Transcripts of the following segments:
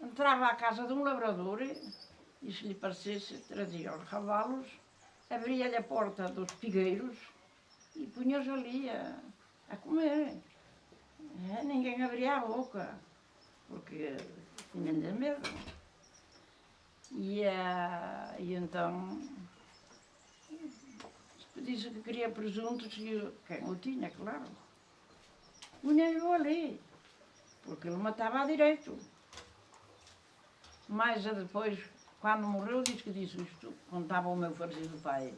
entrava à casa de um labrador e, se lhe parecesse, trazia os cavalos, abria-lhe a porta dos figueiros e punha-os ali a, a comer. É, ninguém abria a boca, porque tinha-lhe medo. E, ah, e então disse que queria presuntos e quem o tinha, claro. Punha-o ali, ele matava a direito. Mas depois, quando morreu, disse que disse isto, contava o meu falecido pai.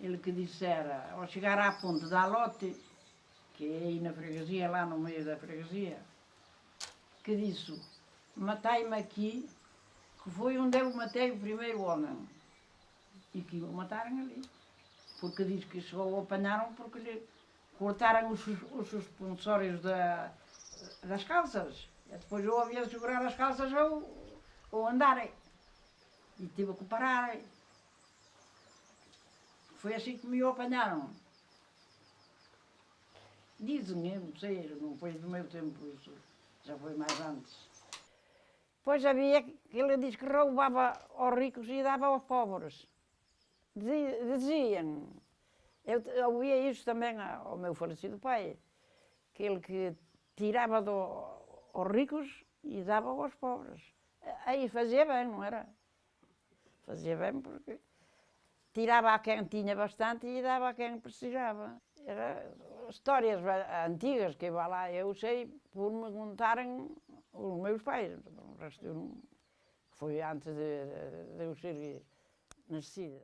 Ele que dissera, ao chegar à ponte da Alote, que é aí na freguesia, lá no meio da freguesia, que disse, matai-me aqui, que foi onde eu matei o primeiro homem. E que o mataram ali. Porque diz que só o apanharam porque lhe cortaram os, os suspensórios da, das calças. E depois eu havia de segurar as calças ou, ou andarem. E tive que parar. Foi assim que me apanharam. Dizem, não sei, não foi do meu tempo isso, já foi mais antes. Pois havia, que ele diz que roubava aos ricos e dava aos pobres. Dizi- Diziam, eu ouvia isso também ao meu falecido pai, que ele que tirava do, aos ricos e dava aos pobres. Aí fazia bem, não era? Fazia bem porque tirava a quem tinha bastante e dava a quem precisava. Era histórias antigas que vá lá, eu sei por me contarem os meus pais. O resto eu não, foi antes de, de eu ser nascida.